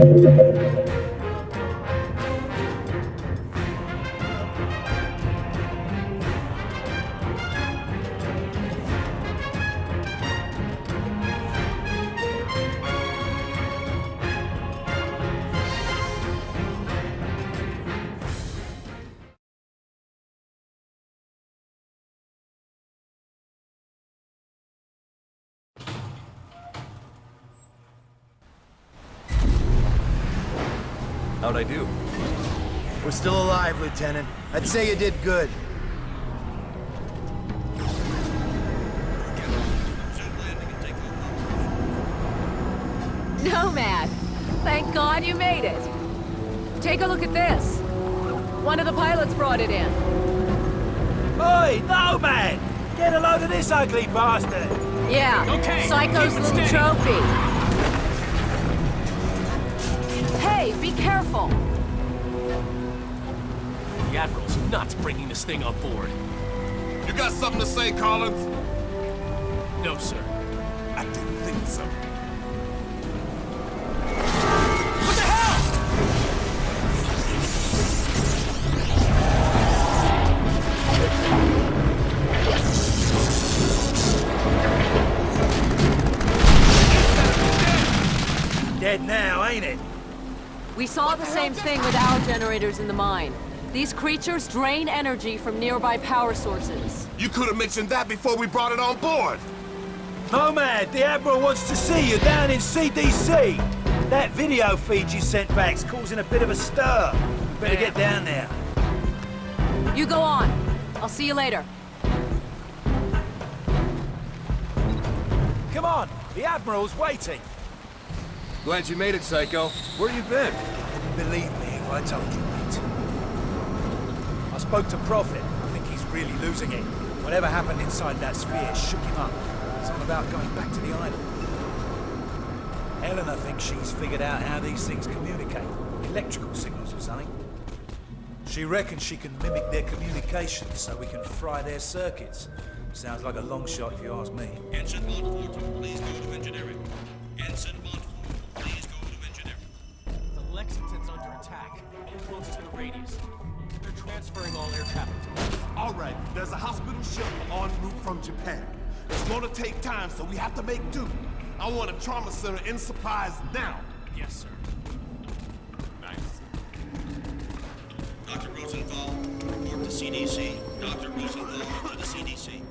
How'd Lieutenant. I'd say you did good. Nomad! Thank God you made it! Take a look at this. One of the pilots brought it in. Oi, Nomad! Get a load of this ugly bastard! Yeah, Okay, Psycho's keep it little steady. trophy. Hey, be careful! The Admiral's nuts bringing this thing on board. You got something to say, Collins? No, sir. I didn't think so. What the hell? Dead now, ain't it? We saw the same thing with our generators in the mine. These creatures drain energy from nearby power sources. You could have mentioned that before we brought it on board. Nomad, the Admiral wants to see you down in CDC. That video feed you sent back's causing a bit of a stir. You better get down there. You go on. I'll see you later. Come on, the Admiral's waiting. Glad you made it, Psycho. Where you been? Believe me if I told you, mate. I spoke to Prophet. I think he's really losing it. Whatever happened inside that sphere shook him up. It's all about going back to the island. Helena thinks she's figured out how these things communicate. Electrical signals or something. She reckons she can mimic their communications so we can fry their circuits. Sounds like a long shot if you ask me. Montfort, please go to engineering. Us. All right, there's a hospital ship en route from Japan. It's gonna take time, so we have to make do. I want a trauma center in supplies now. Yes, sir. Nice. Dr. Rosenthal, report to CDC. Dr. Rosenthal to the CDC.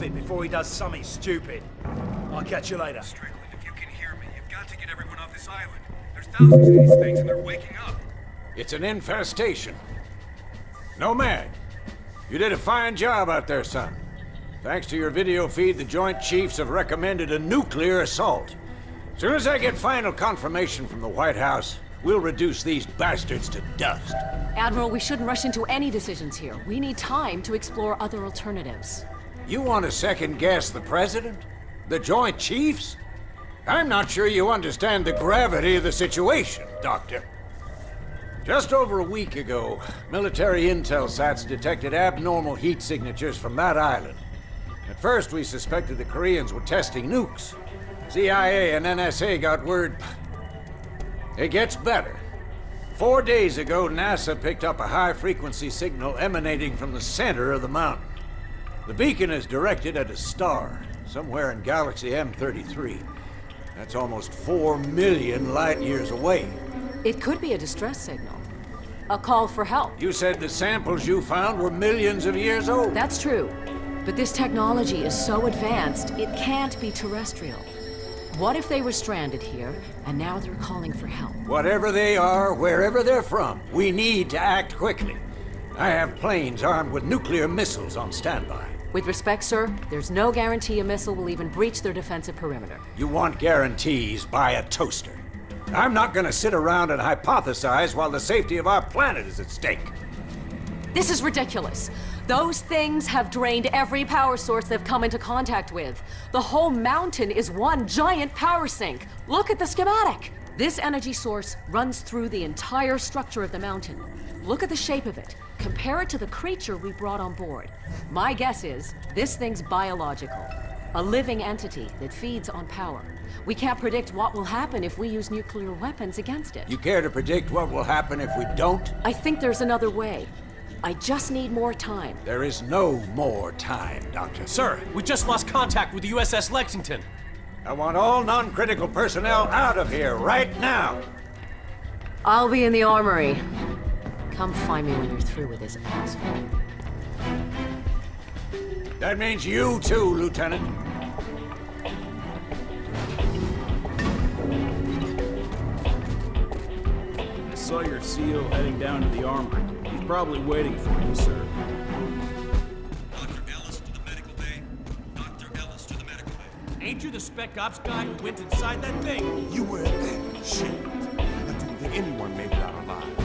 Find Prophet before he does something stupid. I'll catch you later. Strickland, if you can hear me, you've got to get everyone off this island. There's thousands of these things and they're waking up. It's an infestation. Nomad, you did a fine job out there, son. Thanks to your video feed, the Joint Chiefs have recommended a nuclear assault. Soon as I get final confirmation from the White House, we'll reduce these bastards to dust. Admiral, we shouldn't rush into any decisions here. We need time to explore other alternatives. You want to second guess the President? The Joint Chiefs? I'm not sure you understand the gravity of the situation, Doctor. Just over a week ago, military intel sats detected abnormal heat signatures from that island. At first, we suspected the Koreans were testing nukes. CIA and NSA got word. It gets better. Four days ago, NASA picked up a high-frequency signal emanating from the center of the mountain. The beacon is directed at a star, somewhere in Galaxy M33. That's almost four million light years away. It could be a distress signal. A call for help. You said the samples you found were millions of years old. That's true. But this technology is so advanced, it can't be terrestrial. What if they were stranded here, and now they're calling for help? Whatever they are, wherever they're from, we need to act quickly. I have planes armed with nuclear missiles on standby. With respect, sir, there's no guarantee a missile will even breach their defensive perimeter. You want guarantees, buy a toaster. I'm not gonna sit around and hypothesize while the safety of our planet is at stake. This is ridiculous. Those things have drained every power source they've come into contact with. The whole mountain is one giant power sink. Look at the schematic. This energy source runs through the entire structure of the mountain. Look at the shape of it. Compare it to the creature we brought on board. My guess is this thing's biological. A living entity that feeds on power. We can't predict what will happen if we use nuclear weapons against it. You care to predict what will happen if we don't? I think there's another way. I just need more time. There is no more time, Doctor. Sir, we just lost contact with the USS Lexington. I want all non-critical personnel out of here right now. I'll be in the armory. Come find me when you're through with this asshole. That means you too, Lieutenant. I saw your CO heading down to the armory. He's probably waiting for you, sir. Dr. Ellis to the medical bay. Dr. Ellis to the medical bay. Ain't you the spec ops guy who went inside that thing? You were there. Shit. I didn't think anyone made it out alive.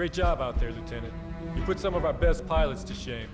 Great job out there, Lieutenant. You put some of our best pilots to shame.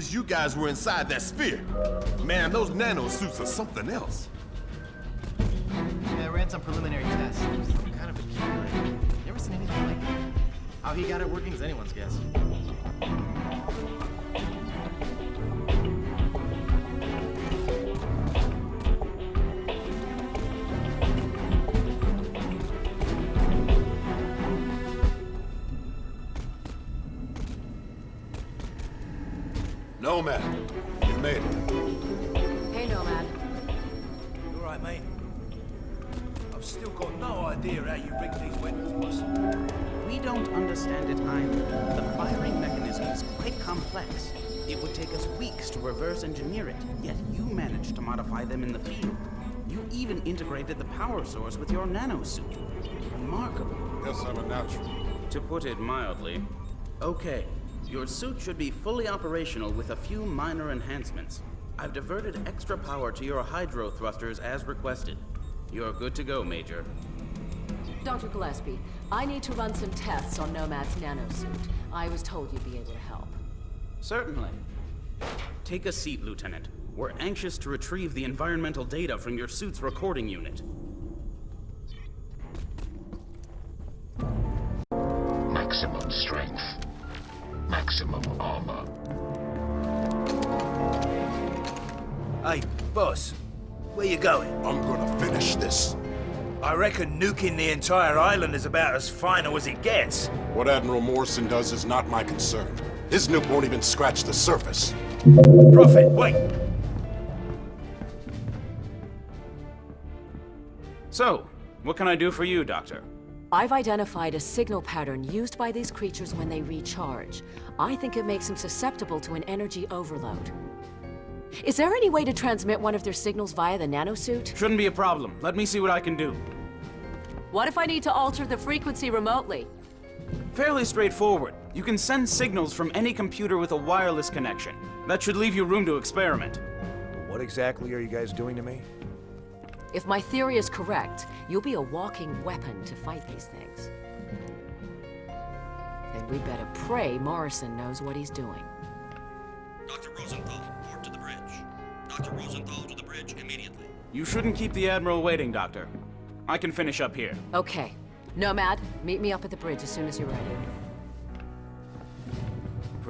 Is you guys were inside that sphere. Man, those nano suits are something else. It would take us weeks to reverse engineer it, yet you managed to modify them in the field. You even integrated the power source with your nanosuit. Remarkable. Yes, I'm a natural. To put it mildly. Okay, your suit should be fully operational with a few minor enhancements. I've diverted extra power to your hydro thrusters as requested. You're good to go, Major. Dr. Gillespie, I need to run some tests on Nomad's nanosuit. I was told you'd be able to help. Certainly. Take a seat, Lieutenant. We're anxious to retrieve the environmental data from your suit's recording unit. Maximum strength. Maximum armor. Hey, boss. Where you going? I'm gonna finish this. I reckon nuking the entire island is about as final as it gets. What Admiral Morrison does is not my concern. His nuke won't even scratch the surface. Prophet, wait! So, what can I do for you, Doctor? I've identified a signal pattern used by these creatures when they recharge. I think it makes them susceptible to an energy overload. Is there any way to transmit one of their signals via the nanosuit? Shouldn't be a problem. Let me see what I can do. What if I need to alter the frequency remotely? Fairly straightforward. You can send signals from any computer with a wireless connection. That should leave you room to experiment. What exactly are you guys doing to me? If my theory is correct, you'll be a walking weapon to fight these things. Then we'd better pray Morrison knows what he's doing. Dr. Rosenthal, report to the bridge. Dr. Rosenthal to the bridge immediately. You shouldn't keep the Admiral waiting, Doctor. I can finish up here. Okay. Nomad, meet me up at the bridge as soon as you're ready.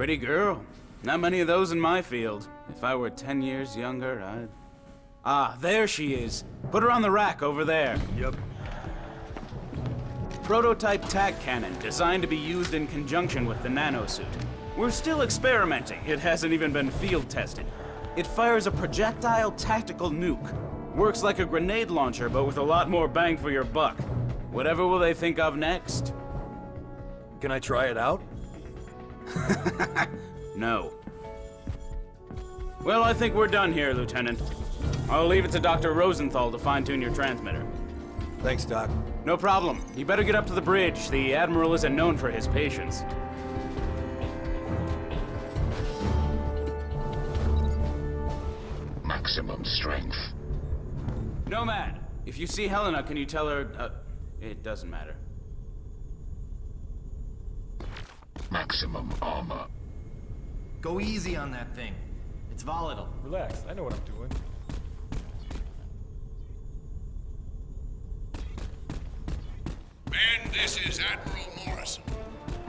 Pretty girl. Not many of those in my field. If I were 10 years younger, I'd... Ah, there she is. Put her on the rack over there. Yep. Prototype tac cannon, designed to be used in conjunction with the nanosuit. We're still experimenting. It hasn't even been field tested. It fires a projectile tactical nuke. Works like a grenade launcher, but with a lot more bang for your buck. Whatever will they think of next? Can I try it out? No. Well, I think we're done here, Lieutenant. I'll leave it to Dr. Rosenthal to fine-tune your transmitter. Thanks, Doc. No problem. You better get up to the bridge. The Admiral isn't known for his patience. Maximum strength. Nomad, if you see Helena, can you tell her... Uh, it doesn't matter. Maximum armor. Go easy on that thing. It's volatile. Relax, I know what I'm doing. Men, this is Admiral Morrison.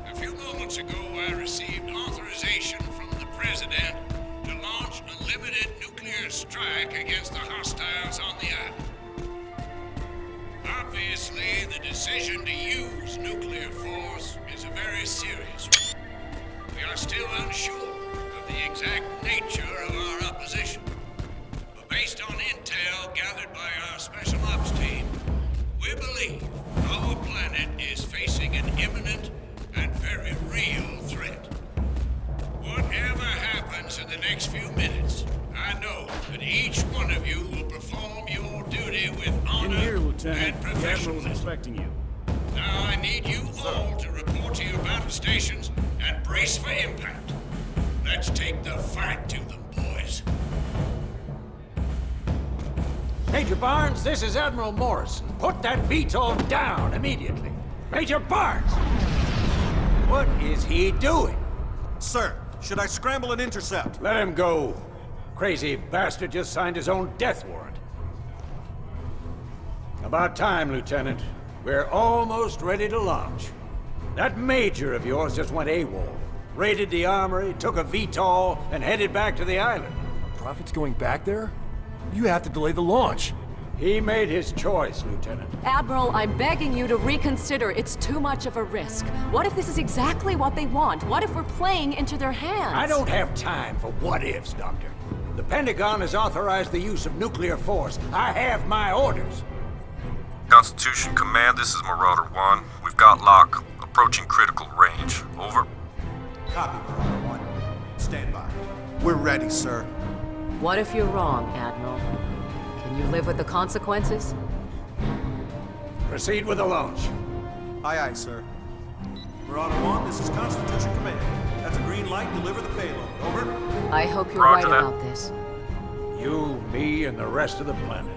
A few moments ago, I received authorization from the President to launch a limited nuclear strike against the hostiles on the island. Obviously, the decision to use nuclear force is a very serious. We are still unsure of the exact nature of our opposition. But based on intel gathered by our Special Ops team, we believe our planet is facing an imminent and very real threat. Whatever happens in the next few minutes, I know that each one of you will perform your duty with honor here, and Admiral's professionalism. expecting you. Now I need you all to to your battle stations and brace for impact. Let's take the fight to them, boys. Major Barnes, this is Admiral Morrison. Put that VTOL down immediately. Major Barnes! What is he doing? Sir, should I scramble and intercept? Let him go. Crazy bastard just signed his own death warrant. About time, Lieutenant. We're almost ready to launch. That major of yours just went AWOL. Raided the armory, took a VTOL, and headed back to the island. Prophet's going back there? You have to delay the launch. He made his choice, Lieutenant. Admiral, I'm begging you to reconsider. It's too much of a risk. What if this is exactly what they want? What if we're playing into their hands? I don't have time for what-ifs, Doctor. The Pentagon has authorized the use of nuclear force. I have my orders. Constitution Command, this is Marauder 1. We've got lock. Approaching critical range. Over. Copy, Marauder 1. Stand by. We're ready, sir. What if you're wrong, Admiral? Can you live with the consequences? Proceed with the launch. Aye, aye, sir. Marauder 1, this is Constitution Command. That's a green light. Deliver the payload. Over. I hope you're Roger right that. about this. You, me, and the rest of the planet.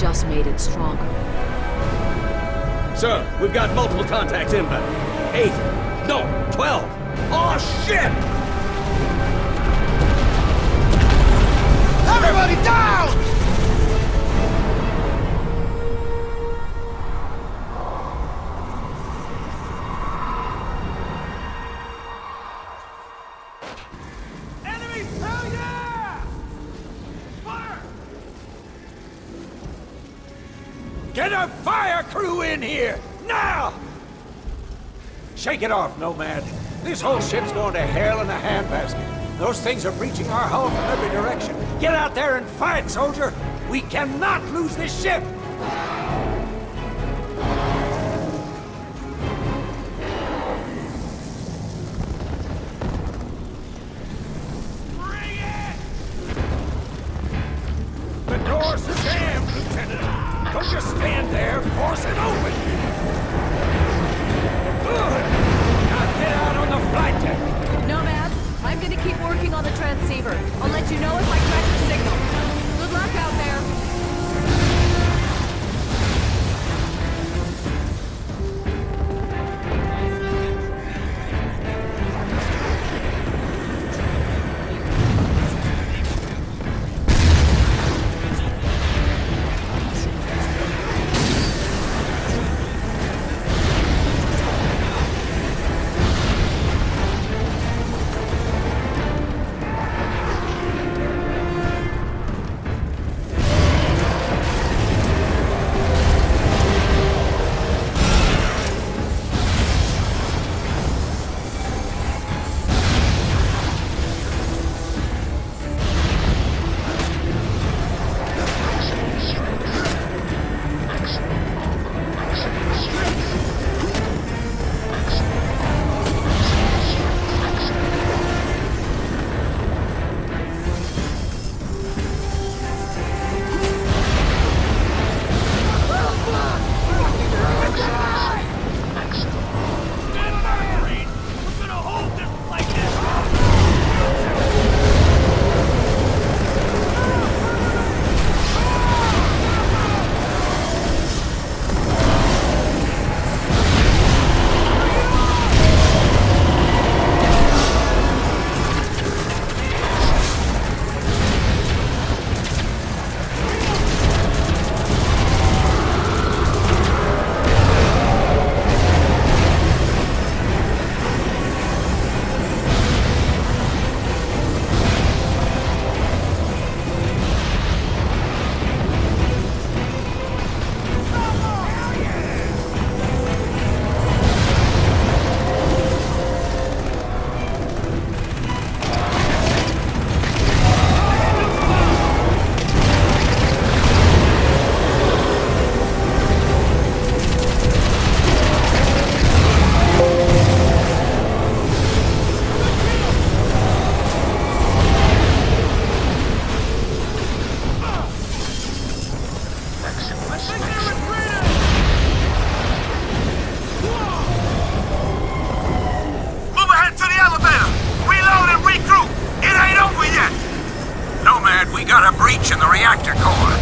Just made it stronger. Sir, we've got multiple contacts inbound. Eight. No, twelve. Oh, shit! Everybody down! Shake it off, Nomad. This whole ship's going to hell in a handbasket. Those things are breaching our hull from every direction. Get out there and fight, soldier! We cannot lose this ship! breach in the reactor core.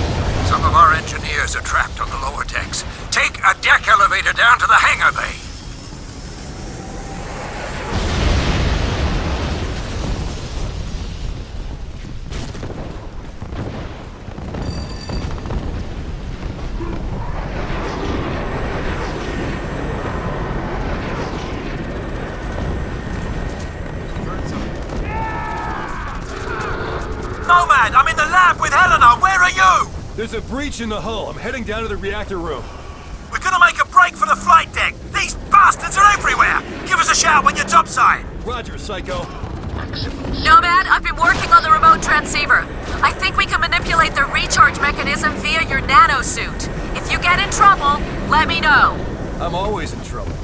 Some of our engineers are trapped on the lower decks. Take a deck elevator down to the hangar bay. There's a breach in the hull. I'm heading down to the reactor room. We're gonna make a break for the flight deck. These bastards are everywhere. Give us a shout when you're topside. Roger, Psycho. Nomad, I've been working on the remote transceiver. I think we can manipulate the recharge mechanism via your nanosuit. If you get in trouble, let me know. I'm always in trouble.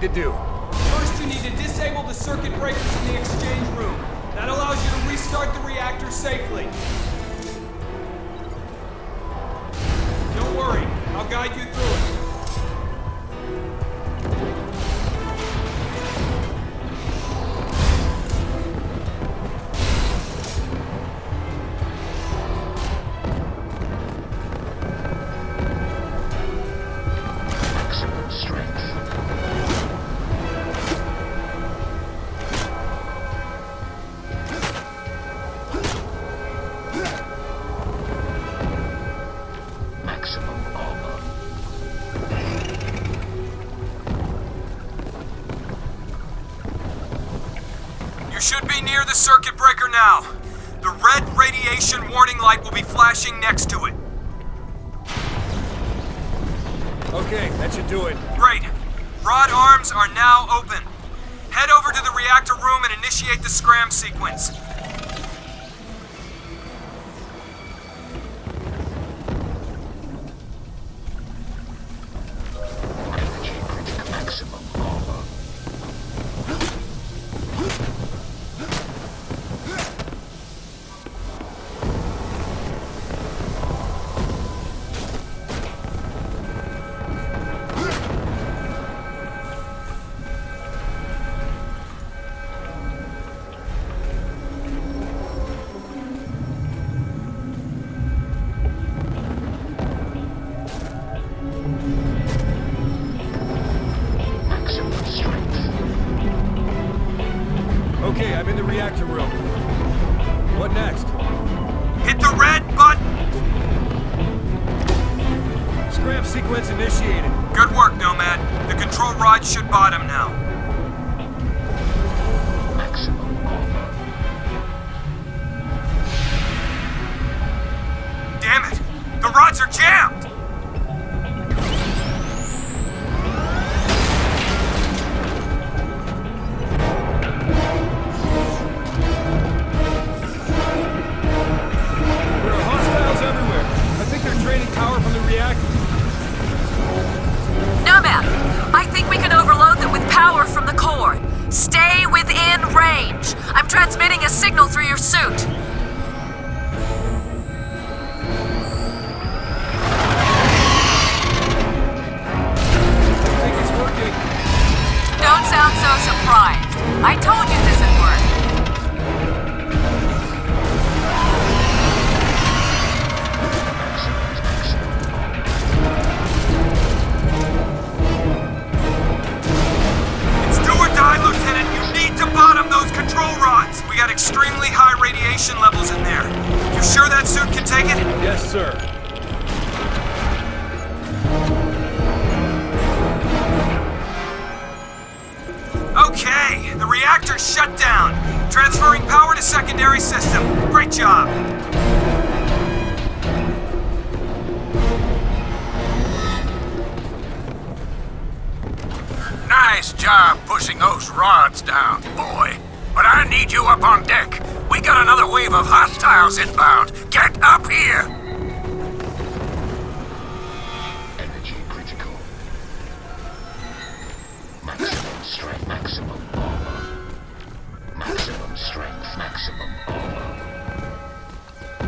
To do. Circuit breaker now. The red radiation warning light will be flashing next to it. Okay, that should do it. extremely high radiation levels in there. You sure that suit can take it? Yes, sir. Okay, the reactor's shut down. Transferring power to secondary system. Great job. Nice job pushing those rods down, boy. But I need you up on deck. We got another wave of hostiles inbound. Get up here! Energy critical. Maximum strength, maximum armor. Maximum strength, maximum armor.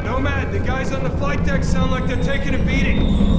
Nomad, the guys on the flight deck sound like they're taking a beating.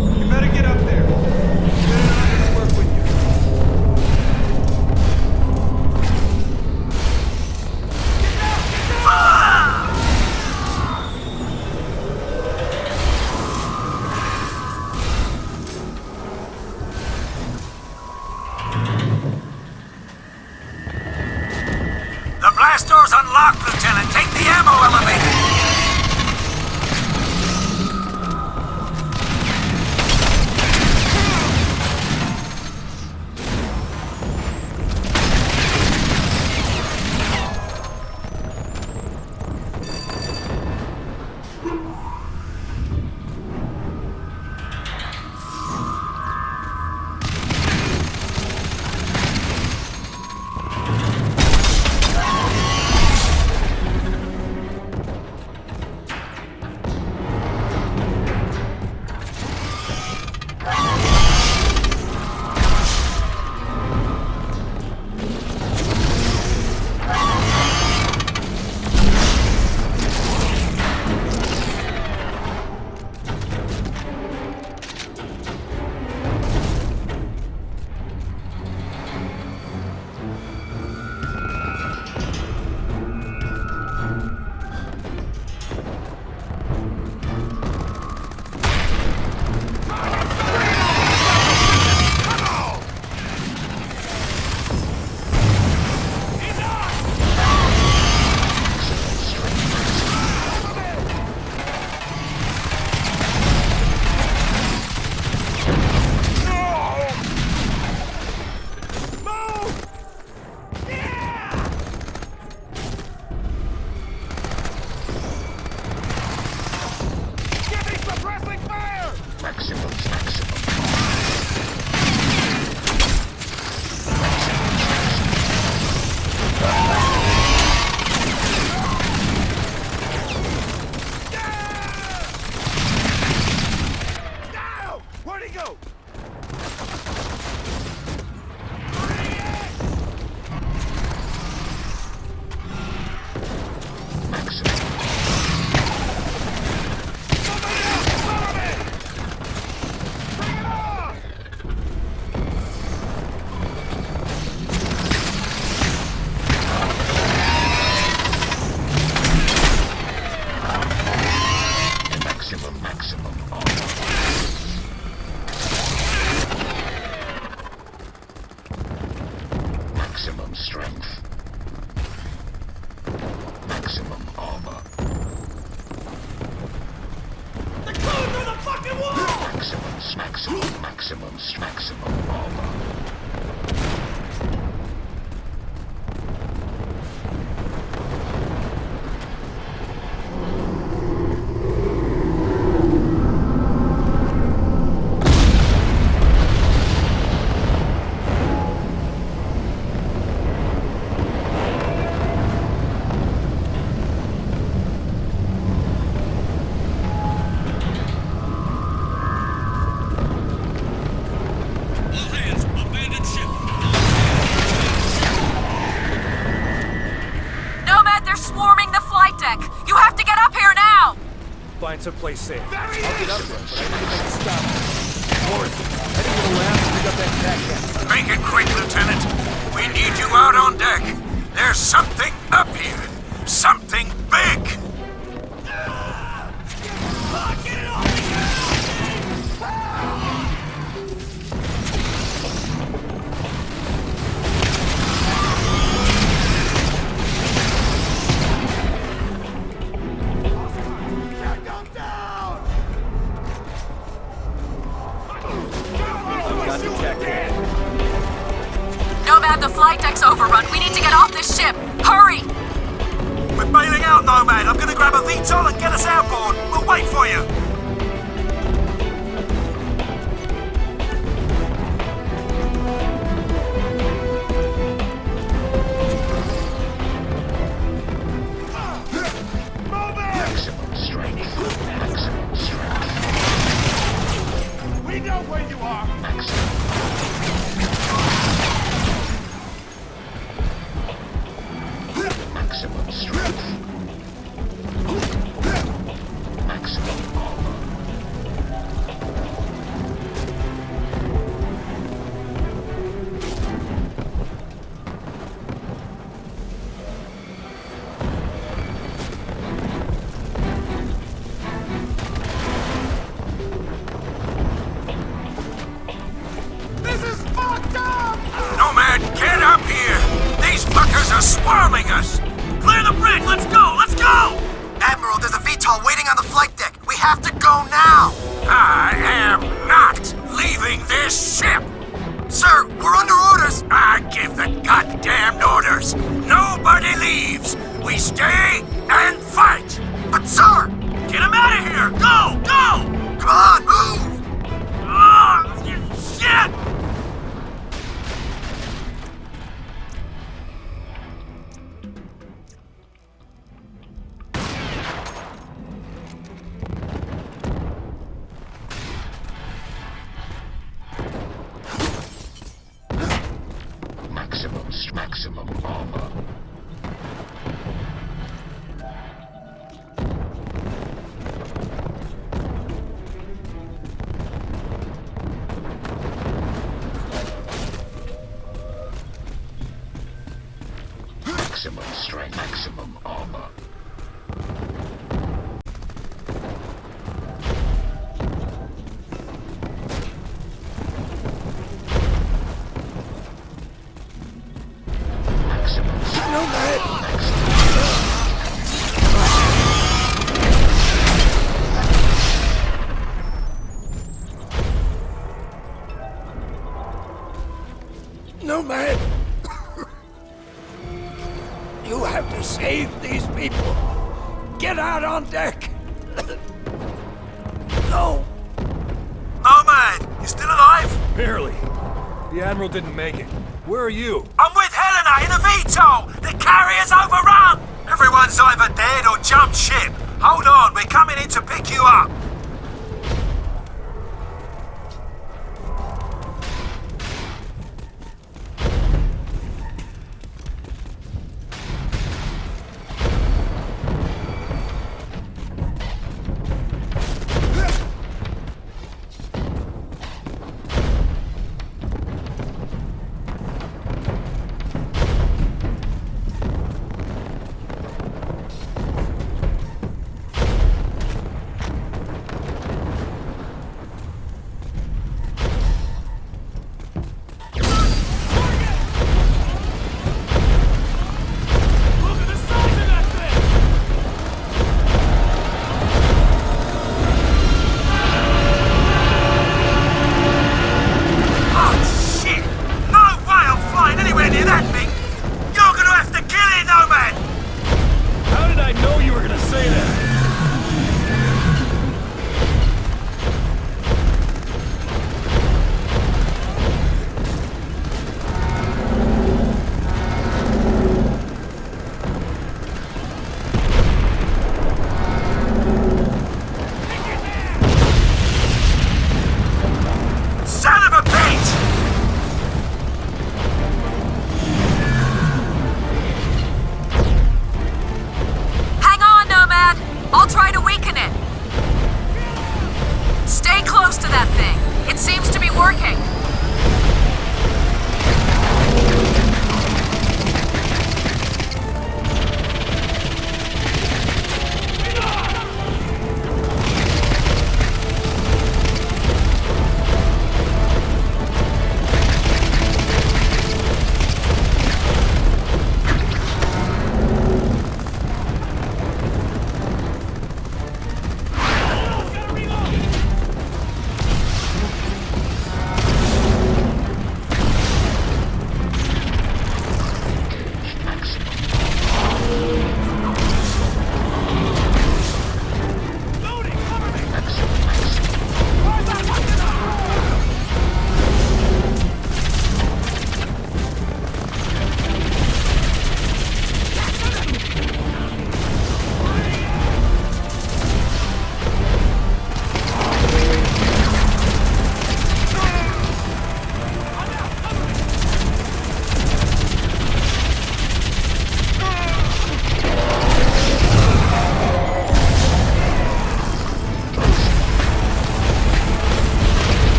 Find play safe. I'll get up there, Maximum, maximum armor.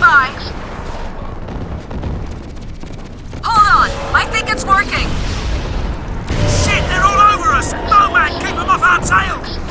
nearby. Hold on, I think it's working. Shit, they're all over us! Nomad, keep them off our tails!